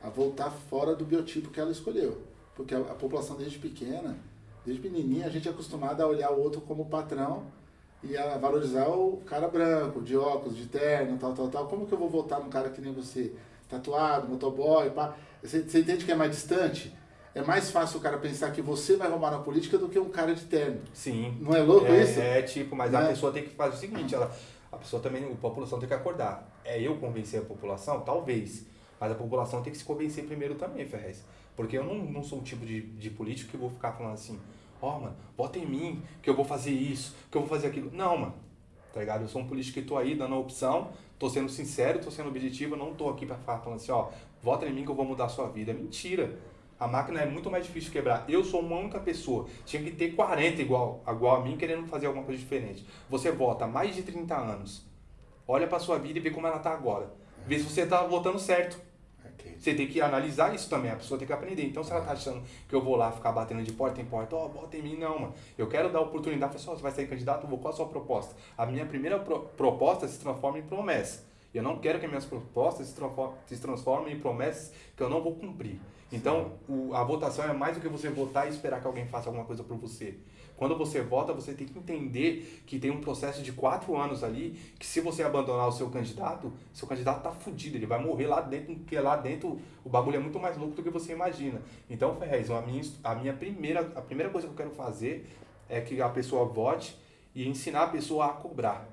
a voltar fora do biotipo que ela escolheu. Porque a, a população desde pequena, desde pequenininha, a gente é acostumado a olhar o outro como patrão e a valorizar o cara branco, de óculos, de terno, tal, tal, tal. Como que eu vou voltar num cara que nem você, tatuado, motoboy, pá? Você, você entende que é mais distante? É mais fácil o cara pensar que você vai roubar na política do que um cara de terno. Sim. Não é louco é, isso? É, tipo, mas a é. pessoa tem que fazer o seguinte, ela, a pessoa também, a população tem que acordar. É eu convencer a população? Talvez. Mas a população tem que se convencer primeiro também, Ferrez. Porque eu não, não sou o tipo de, de político que vou ficar falando assim, ó, oh, mano, vota em mim, que eu vou fazer isso, que eu vou fazer aquilo. Não, mano. Tá ligado? Eu sou um político que tô aí dando a opção, tô sendo sincero, tô sendo objetivo, não tô aqui pra falar falando assim, ó, vota em mim que eu vou mudar a sua vida. É mentira. A máquina é muito mais difícil de quebrar. Eu sou uma única pessoa. Tinha que ter 40 igual, igual a mim, querendo fazer alguma coisa diferente. Você vota há mais de 30 anos. Olha pra sua vida e vê como ela tá agora. Vê se você tá votando certo. Você tem que analisar isso também, a pessoa tem que aprender. Então, se ela tá achando que eu vou lá ficar batendo de porta em porta, ó, oh, bota em mim, não, mano. Eu quero dar oportunidade, pessoal, você vai sair candidato, vou, qual a sua proposta? A minha primeira pro proposta se transforma em promessa. Eu não quero que minhas propostas se, se transformem em promessas que eu não vou cumprir. Então, o, a votação é mais do que você votar e esperar que alguém faça alguma coisa por você. Quando você vota, você tem que entender que tem um processo de quatro anos ali, que se você abandonar o seu candidato, seu candidato tá fudido, ele vai morrer lá dentro, porque lá dentro o bagulho é muito mais louco do que você imagina. Então, Ferrez, a minha, a minha primeira, a primeira coisa que eu quero fazer é que a pessoa vote e ensinar a pessoa a cobrar.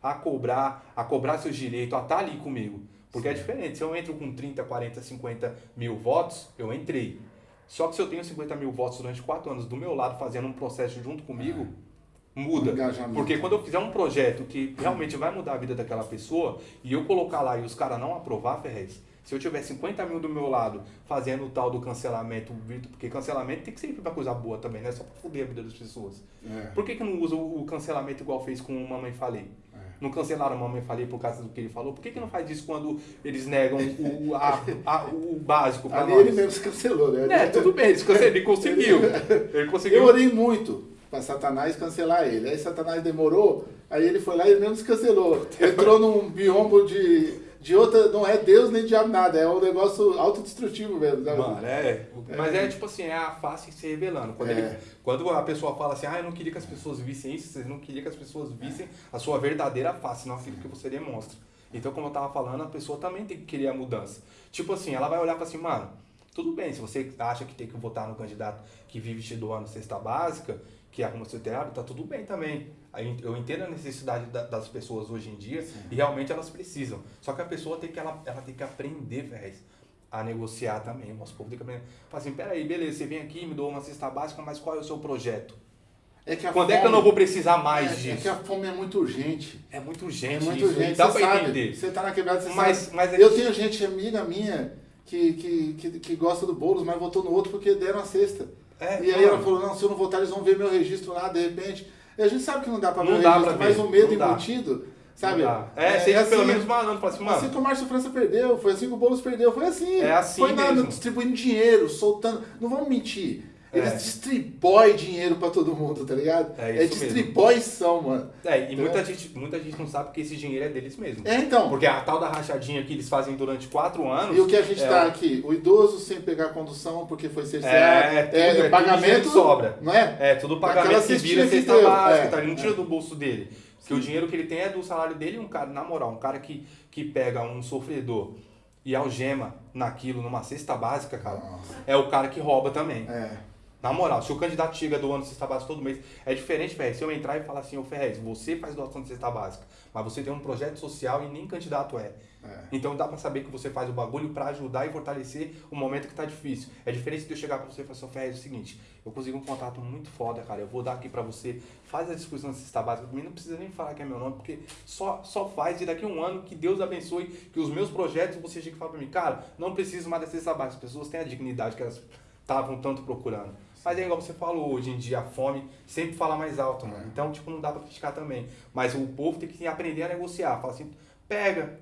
A cobrar, a cobrar seus direitos, a estar tá ali comigo. Porque é Sim. é diferente. Se eu entro com 30, 40, 50 mil votos, eu entrei. Só que se eu tenho 50 mil votos durante 4 anos do meu lado fazendo um processo junto comigo, é. muda. Porque quando eu fizer um projeto que realmente vai mudar a vida daquela pessoa e eu colocar lá e os caras não aprovar, Ferrez, se eu tiver 50 mil do meu lado fazendo o tal do cancelamento, porque cancelamento tem que ser pra coisa boa também, não é só pra foder a vida das pessoas. É. Por que, que não usa o cancelamento igual fez com o Mamãe Falei? Não cancelaram a mamãe falei por causa do que ele falou. Por que, que não faz isso quando eles negam o, a, a, o básico para nós? ele mesmo se cancelou, né? É, tudo bem, ele conseguiu. Ele conseguiu. Eu orei muito para Satanás cancelar ele. Aí Satanás demorou, aí ele foi lá e ele mesmo se cancelou. Entrou num biombo de de outra, não é Deus nem diabo nada, é um negócio autodestrutivo mesmo. Sabe? Mano, é, Mas é tipo assim, é a face se revelando. Quando, é. ele, quando a pessoa fala assim, ah, eu não queria que as pessoas vissem isso, vocês não queriam que as pessoas vissem a sua verdadeira face, não aquilo que você demonstra. Então, como eu tava falando, a pessoa também tem que querer a mudança. Tipo assim, ela vai olhar e falar assim, mano, tudo bem, se você acha que tem que votar no candidato que vive te doando cesta básica, que arruma seu telhado, tá tudo bem também. Eu entendo a necessidade das pessoas hoje em dia Sim. e realmente elas precisam. Só que a pessoa tem que, ela, ela tem que aprender, velho, a negociar também. O nosso povo tem que aprender. Fala assim, peraí, beleza, você vem aqui, me doa uma cesta básica, mas qual é o seu projeto? É Quando fome, é que eu não vou precisar mais é, disso? É que a fome é muito urgente. É muito urgente. É muito isso. urgente. Dá você pra sabe, entender. Você tá na quebrada, você mas, sabe. Mas é eu que... tenho gente amiga minha que, que, que, que gosta do Boulos, mas votou no outro porque deram a cesta. É, e aí ela falou, não, se eu não votar, eles vão ver meu registro lá, de repente. E a gente sabe que não dá pra ver não o registro, mas o medo embutido, sabe? É, é, é assim, pelo menos malandro, fala assim, mano. Assim que o Márcio França perdeu, foi assim que o Boulos perdeu, foi assim. É assim Foi na, distribuindo dinheiro, soltando. Não vamos mentir. Eles é. distribuem dinheiro pra todo mundo, tá ligado? É, é distribuição, mano. É, e muita gente, muita gente não sabe que esse dinheiro é deles mesmo. É, então. Porque a tal da rachadinha que eles fazem durante quatro anos. E o que a gente é tá aqui? O idoso sem pegar condução porque foi cerceado. É, tudo, é, é pagamento. sobra. Não é? É, tudo pagamento que vira cesta básica, é, tá? Ele não tira do bolso dele. Porque o dinheiro que ele tem é do salário dele, um cara, na moral, um cara que, que pega um sofredor e algema naquilo, numa cesta básica, cara, Nossa. é o cara que rouba também. É. Na moral, se o candidato chega do ano de cesta básica todo mês, é diferente, velho. Se eu entrar e falar assim, ô Ferrez, você faz doação de cesta básica, mas você tem um projeto social e nem candidato é. é. Então dá pra saber que você faz o bagulho para ajudar e fortalecer o momento que tá difícil. É diferente de eu chegar pra você e falar assim, Ferrez, é o seguinte, eu consegui um contato muito foda, cara. Eu vou dar aqui pra você, faz a discussão de cesta básica. Também não precisa nem falar que é meu nome, porque só, só faz e daqui a um ano que Deus abençoe, que os meus projetos você chega e fala pra mim, cara, não preciso mais da cesta básica. As pessoas têm a dignidade que elas estavam tanto procurando. Mas é igual você falou, hoje em dia a fome sempre fala mais alto, mano. É. Então, tipo, não dá pra criticar também. Mas o povo tem que aprender a negociar. Fala assim, pega.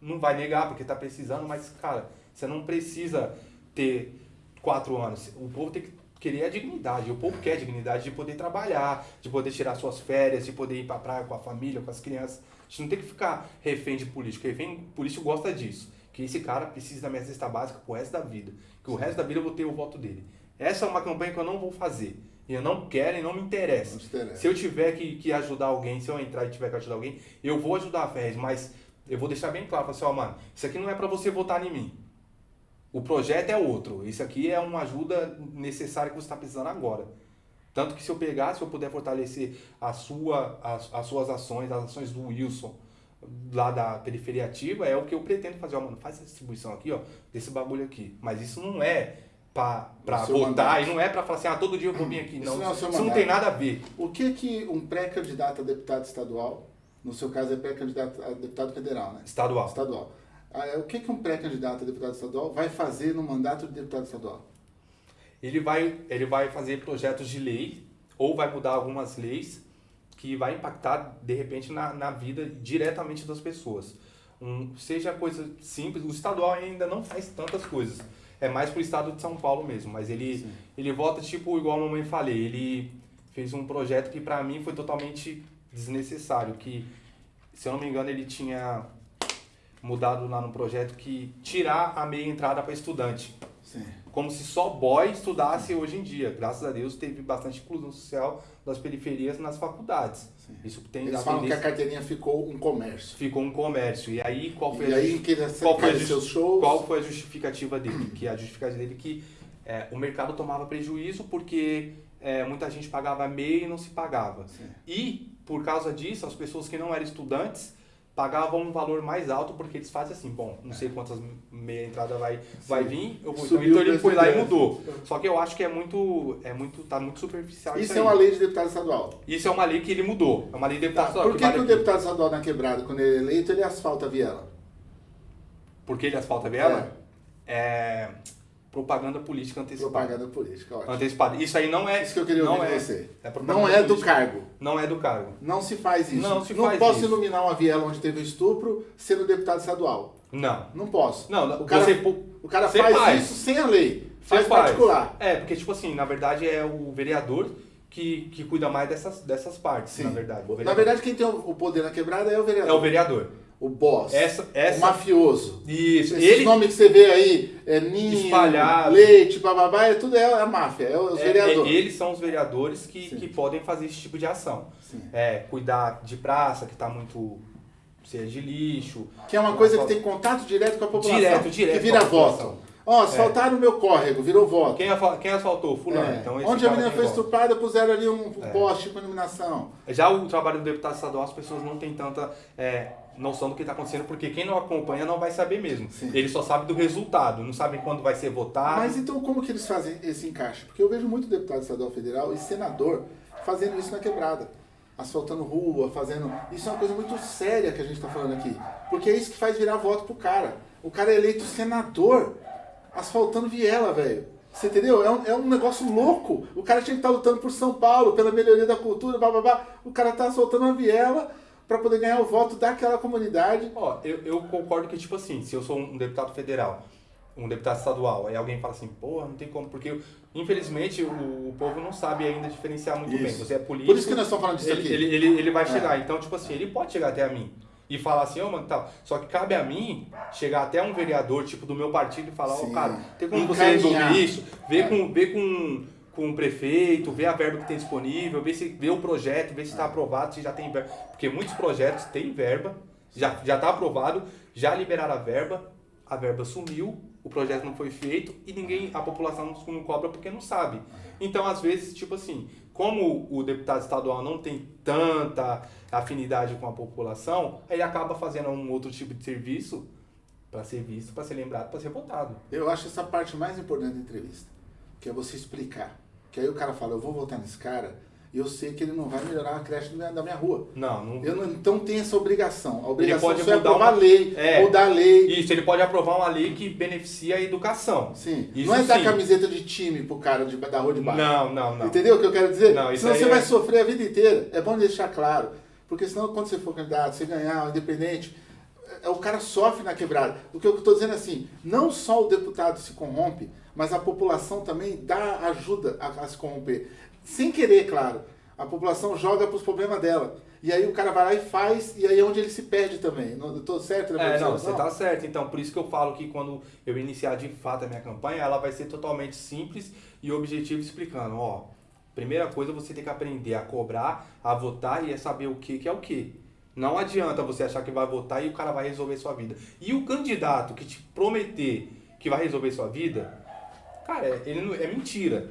Não vai negar porque tá precisando, mas, cara, você não precisa ter quatro anos. O povo tem que querer a dignidade. O povo quer dignidade de poder trabalhar, de poder tirar suas férias, de poder ir pra praia com a família, com as crianças. A gente não tem que ficar refém de político. Refém político gosta disso. Que esse cara precisa da minha cesta básica pro resto da vida. Que o resto da vida eu vou ter o voto dele. Essa é uma campanha que eu não vou fazer. E eu não quero e não me interessa. Não interessa. Se eu tiver que, que ajudar alguém, se eu entrar e tiver que ajudar alguém, eu vou ajudar a Ferrez, mas eu vou deixar bem claro, assim, ó, mano, isso aqui não é para você votar em mim. O projeto é outro. Isso aqui é uma ajuda necessária que você está precisando agora. Tanto que se eu pegar, se eu puder fortalecer a sua, as, as suas ações, as ações do Wilson, lá da periferia ativa, é o que eu pretendo fazer. Ó, mano, faz essa distribuição aqui, ó, desse bagulho aqui. Mas isso não é seu votar e não é pra falar assim, ah, todo dia eu vou vir aqui. Isso Não, não é isso não tem nada a ver. O que que um pré-candidato a deputado estadual, no seu caso é pré-candidato a deputado federal, né? Estadual. Estadual. Ah, é, O que que um pré-candidato a deputado estadual vai fazer no mandato de deputado estadual? ele vai, ele vai fazer projetos de lei ou vai mudar algumas leis que vai impactar de repente na, na vida diretamente das pessoas. Um, seja coisa simples, o estadual ainda não faz tantas coisas. É mais pro estado de São Paulo mesmo, mas ele, Sim. ele vota tipo igual a mamãe falei, ele fez um projeto que para mim foi totalmente desnecessário, que se eu não me engano ele tinha mudado lá no projeto que tirar a meia entrada para estudante Sim. como se só boy estudasse hoje em dia. Graças a Deus teve bastante inclusão social das periferias nas faculdades. Sim. Isso tem Eles falam que a carteirinha ficou um comércio. ficou um comércio. E aí qual foi E a aí, qual foi a seus shows? qual foi a justificativa dele? Que a justificativa dele é que é, o mercado tomava prejuízo porque é, muita gente pagava meia e não se pagava. Sim. E por causa disso, as pessoas que não eram estudantes pagavam um valor mais alto porque eles fazem assim, bom, não sei quantas meia entrada vai, vai vir, eu vou, Subiu então o ele foi lá e do mudou. Só que eu acho que é muito, é muito, tá muito superficial isso, Isso é uma lei de deputado estadual. Isso é uma lei que ele mudou, é uma lei de deputado estadual Por que, vale que o deputado estadual na quebrada, quando ele é eleito, ele asfalta a viela? Porque ele asfalta a viela? É. propaganda política antecipada. Propaganda política, ótimo. Antecipada. Isso aí não é. Isso que eu queria não ouvir é, você. é Não é do política. cargo. Não é do cargo. Não se faz isso. Não se faz posso isso. iluminar uma viela onde teve estupro sendo deputado estadual. Não. Não posso. Não, o cara, você o cara faz, faz. isso sem a lei. Você Faz particular. É, porque, tipo assim, na verdade é o vereador que, que cuida mais dessas, dessas partes, Sim. na verdade. Na verdade, quem tem o poder na quebrada é o é vereador. o vereador. O boss. Essa, essa, O mafioso. Isso. Esses Ele, nomes que você vê aí, é ninho, Espalhado. leite, bababá, é tudo é a máfia, é os é- vereadores. é- eles são os vereadores que, Sim. que podem fazer esse tipo de ação. Sim. É, cuidar de praça, que está muito cheia de lixo. Que é uma coisa que tem contato direto com a população. Direto, direto Que vira voto. Ó, asfaltaram o meu córrego, virou voto. Quem, quem asfaltou? Fulano. É. Então, esse Onde a menina foi estuprada, puseram ali um É. poste com iluminação. Já o trabalho do deputado estadual, as pessoas não têm tanta é, noção do que está acontecendo, porque quem não acompanha não vai saber mesmo. Sim. Ele só sabe do resultado, não sabe quando vai ser votado. Mas então como que eles fazem esse encaixe? Porque eu vejo muito deputado estadual federal e senador fazendo isso na quebrada. Asfaltando rua, fazendo. Isso é uma coisa muito séria que a gente está falando aqui. Porque é isso que faz virar voto pro cara. O cara é eleito senador asfaltando viela, velho. Você entendeu? É um, é um negócio louco. O cara tinha que estar lutando por São Paulo, pela melhoria da cultura, blá blá blá. O cara tá asfaltando uma viela para poder ganhar o voto daquela comunidade. Ó, eu, eu concordo que, tipo assim, se eu sou um deputado federal, um deputado estadual, aí alguém fala assim, porra, não tem como, porque infelizmente o, o povo não sabe ainda diferenciar muito bem. Isso. Você é político. Por isso que nós estamos falando disso ele, aqui. ele, ele, ele vai É. chegar. Então, tipo assim, ele pode chegar até a mim e falar assim, ô, mano, tal. Só que cabe a mim chegar até um vereador, tipo, do meu partido e falar, ô, Sim. cara, tem como você Encaminhar. resolver isso? Ver É. com, ver com, com o prefeito, ver a verba que tem disponível, ver, se, ver o projeto, ver se está aprovado, se já tem verba. Porque muitos projetos têm verba, já está aprovado, já liberaram a verba, a verba sumiu, o projeto não foi feito e ninguém, a população não, não cobra porque não sabe. Então, às vezes, tipo assim, como o deputado estadual não tem tanta afinidade com a população, ele acaba fazendo um outro tipo de serviço para ser visto, para ser lembrado, para ser votado. Eu acho essa parte mais importante da entrevista, que é você explicar. Que aí o cara fala, eu vou votar nesse cara e eu sei que ele não vai melhorar a creche da minha, rua. Não, não. Eu não, então tem essa obrigação. A obrigação pode só é mudar aprovar uma- lei, É. mudar a lei. Isso, ele pode aprovar uma lei que beneficia a educação. Sim. Isso não é dar sim. camiseta de time pro cara de, da rua de baixo. Não, não, não. Entendeu o que eu quero dizer? Não, isso senão você é- vai sofrer a vida inteira. É bom deixar claro. Porque senão, quando você for candidato, você ganhar, independente, é, o cara sofre na quebrada. O que eu estou dizendo é assim, não só o deputado se corrompe, mas a população também dá ajuda a, a se corromper. Sem querer, claro. A população joga para os problemas dela. E aí o cara vai lá e faz, e aí é onde ele se perde também. Não, eu tô certo né? É, não, você tá certo. Então, por isso que eu falo que quando eu iniciar de fato a minha campanha, ela vai ser totalmente simples e objetiva explicando, ó, primeira coisa você tem que aprender a cobrar, a votar e a saber o que, que é o que. Não adianta você achar que vai votar e o cara vai resolver sua vida. E o candidato que te prometer que vai resolver sua vida, cara, ele não, é mentira.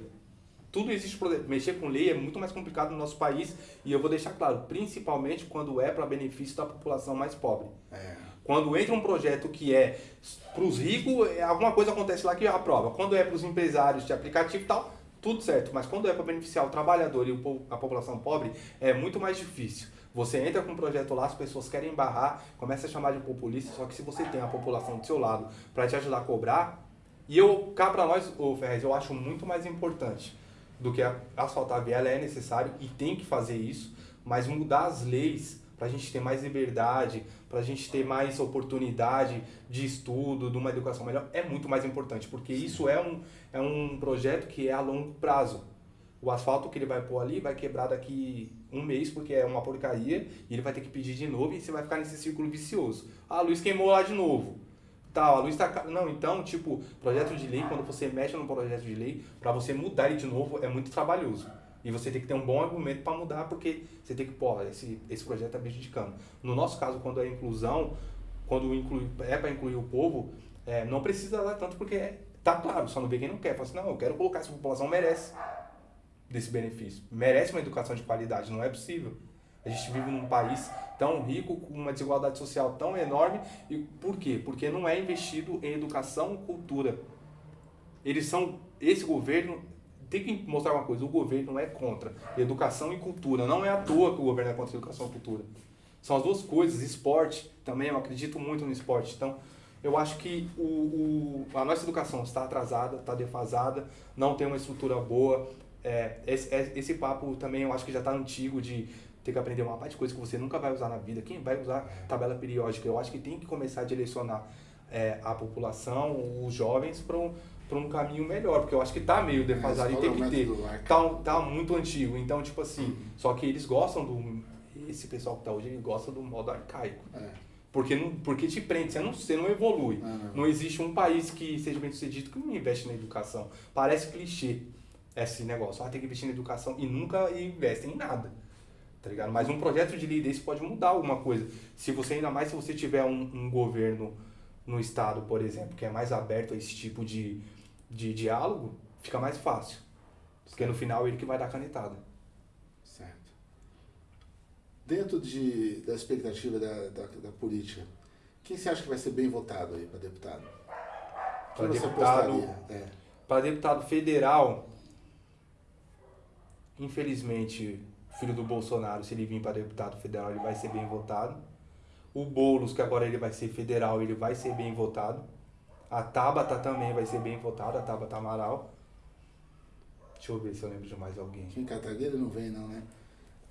Tudo existe mexer com lei é muito mais complicado no nosso país e eu vou deixar claro, principalmente quando é para benefício da população mais pobre. É. Quando entra um projeto que é para os ricos, é, alguma coisa acontece lá que aprova. Quando é para os empresários de aplicativo e tal, tudo certo. Mas quando é para beneficiar o trabalhador e a população pobre, é muito mais difícil. Você entra com um projeto lá, as pessoas querem barrar, começa a chamar de populista, só que se você tem a população do seu lado para te ajudar a cobrar, e eu, cá para nós, ô Ferrez, eu acho muito mais importante do que asfaltar a viela, é necessário e tem que fazer isso, mas mudar as leis para a gente ter mais liberdade, para a gente ter mais oportunidade de estudo, de uma educação melhor, é muito mais importante, porque isso é um, é um projeto que é a longo prazo. O asfalto que ele vai pôr ali vai quebrar daqui um mês, porque é uma porcaria, e ele vai ter que pedir de novo e você vai ficar nesse círculo vicioso. Ah, a luz queimou lá de novo. Tal, a luz está... Não, então, tipo, projeto de lei, quando você mexe no projeto de lei, para você mudar ele de novo, é muito trabalhoso. E você tem que ter um bom argumento para mudar, porque você tem que, pô, esse, esse projeto está prejudicando. No nosso caso, quando é inclusão, quando inclui, é para incluir o povo, é, não precisa lá tanto, porque tá claro, só não vê quem não quer. Fala assim, não, eu quero colocar, essa população merece desse benefício. Merece uma educação de qualidade, não é possível. A gente vive num país tão rico, com uma desigualdade social tão enorme. E por quê? Porque não é investido em educação cultura. Eles são. Esse governo tem que mostrar uma coisa, o governo é contra educação e cultura. Não é à toa que o governo é contra educação e cultura. São as duas coisas, esporte também, eu acredito muito no esporte. Então, eu acho que o, o a nossa educação está atrasada, está defasada, não tem uma estrutura boa. É, esse, é, esse papo também eu acho que já está antigo de ter que aprender uma parte de coisas que você nunca vai usar na vida. Quem vai usar tabela periódica? Eu acho que tem que começar a direcionar é, a população, os jovens, para um para um caminho melhor, porque eu acho que tá meio defasado é, e tem que ter. Tá, tá muito antigo, então, tipo assim, uhum. só que eles gostam do. Esse pessoal que tá hoje, ele gosta do modo arcaico. É. Porque, não, porque te prende, você não, você não evolui. Não, não. não existe um país que seja bem sucedido que não investe na educação. Parece clichê esse negócio. Ah, tem que investir na educação e nunca investe em nada. Tá ligado? Mas um projeto de lei desse pode mudar alguma coisa. Se você, ainda mais se você tiver um, um governo no estado, por exemplo, que é mais aberto a esse tipo de, de diálogo, fica mais fácil. Porque no final ele que vai dar canetada. Certo. Dentro de, da expectativa da, da, da política, quem você acha que vai ser bem votado aí para deputado? Para deputado, é. para deputado federal, infelizmente, filho do Bolsonaro, se ele vir para deputado federal, ele vai ser bem votado. O Boulos, que agora ele vai ser federal, ele vai ser bem votado. A Tabata também vai ser bem votada, a Tabata Amaral. Deixa eu ver se eu lembro de mais alguém. Kim Kataguiri não vem não, né?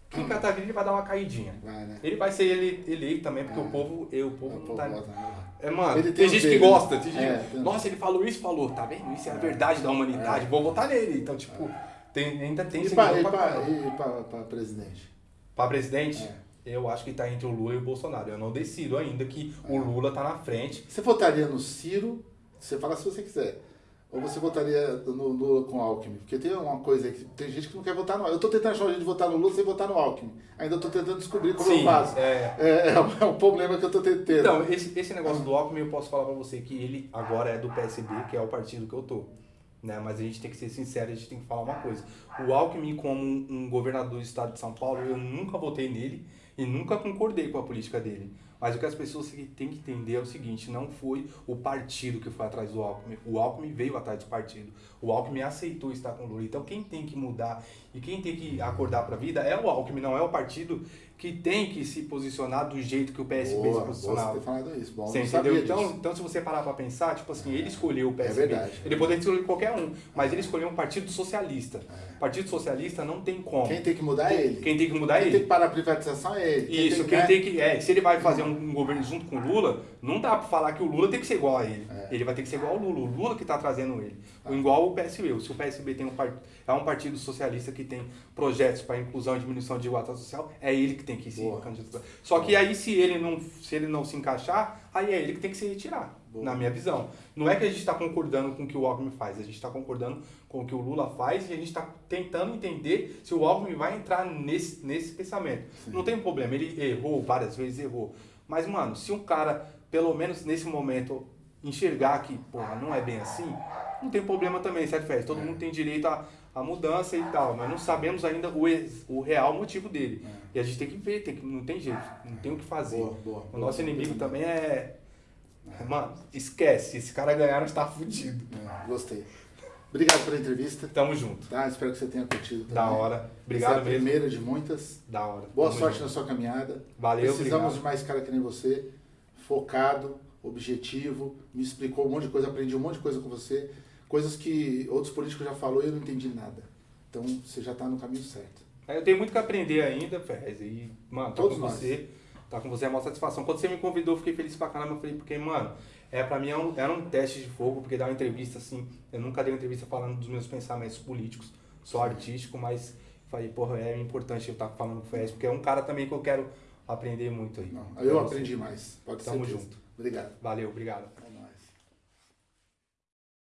Kim Kataguiri vai dar uma caidinha. Vai, né? Ele vai ser ele, eleito também, porque ah, o povo, eu, o povo não tá... Vota, né? É, mano, ele tem, tem gente que gosta. Tem gente, é, Nossa, ele falou isso, falou, tá vendo? Isso é a é. verdade da humanidade, é. vou votar nele. Então, tipo, tem, ainda tem... E pra, pra presidente? Pra presidente? É eu acho que está entre o Lula e o Bolsonaro. Eu não decido ainda que o é. Lula está na frente. Você votaria no Ciro você fala se você quiser. Ou você votaria no Lula com Alckmin? Porque tem uma coisa aí que tem gente que não quer votar no Eu estou tentando achar um jeito de votar no Lula sem votar no Alckmin. Ainda estou tentando descobrir como Sim, eu faço. É, é, é, um, é um problema que eu estou tentando. Então, esse, esse negócio do Alckmin, eu posso falar para você que ele agora é do PSB, que é o partido que eu tô. Né? Mas a gente tem que ser sincero, a gente tem que falar uma coisa. O Alckmin, como um, governador do estado de São Paulo, eu nunca votei nele e nunca concordei com a política dele. Mas o que as pessoas têm que entender é o seguinte, não foi o partido que foi atrás do Alckmin, o Alckmin veio atrás do partido, o Alckmin aceitou estar com o Lula. Então quem tem que mudar E quem tem que acordar para a vida é o Alckmin, não é o partido que tem que se posicionar do jeito que o PSB Boa, se posicionava. Você ter falado isso. Bom, Você entendeu? Então, disso. então, se você parar para pensar, tipo assim, ele escolheu o PSB. É verdade, é ele poderia escolher qualquer um, mas ele escolheu um partido socialista. Partido socialista não tem como. Quem tem que mudar é ele. Quem tem que mudar é Quem ele. tem que parar a privatização é ele. Quem Isso, tem, quem tem que. É, se ele vai fazer um governo junto com o Lula, não dá pra falar que o Lula tem que ser igual a ele. É. Ele vai ter que ser igual ao Lula. O Lula que tá trazendo ele. Tá. Igual o PSB. Se o PSB tem um part... é um partido socialista que tem projetos para inclusão e diminuição de desigualdade social, é ele que tem que se Boa. candidatar. Só que aí, se ele, não, se ele não se encaixar, aí é ele que tem que se retirar. Boa. Na minha visão. Não é que a gente está concordando com o que o Alckmin faz, a gente está concordando com o que o Lula faz e a gente está tentando entender se o Alckmin vai entrar nesse, nesse pensamento. Não tem problema, ele errou várias vezes, errou. Mas, mano, se um cara, pelo menos nesse momento, enxergar que, porra, não é bem assim, não tem problema também, certo, Fez? Todo mundo tem direito à, à mudança e tal. Nós não sabemos ainda o, ex- o real motivo dele. E a gente tem que ver, tem que, não tem jeito, não tem o que fazer. Boa, boa, o nosso boa. inimigo também é. Mano, esquece, se esse cara ganhar, nós tá fudido. É, gostei. Obrigado pela entrevista. Tamo junto. Tá? Espero que você tenha curtido também. Da hora. Obrigado Essa é a mesmo. primeira de muitas. Da hora. Boa Tamo sorte junto. na sua caminhada. Valeu, Precisamos obrigado. de mais cara que nem você, focado, objetivo, me explicou um monte de coisa, aprendi um monte de coisa com você, coisas que outros políticos já falou e eu não entendi nada. Então você já está no caminho certo. É, Eu tenho muito que aprender ainda, Ferrez. E, mano, tá Todos com nós. você. Tá com você é uma satisfação. Quando você me convidou, eu fiquei feliz pra caramba. Eu falei, porque, mano, é, pra mim era um, era um teste de fogo, porque dar uma entrevista assim. Eu nunca dei uma entrevista falando dos meus pensamentos políticos, só artístico, mas falei, porra, é importante eu estar falando com o Ferrez, porque é um cara também que eu quero aprender muito aí. Não, eu aprendi mais. Pode ser. Tamo junto. Obrigado. Valeu, obrigado.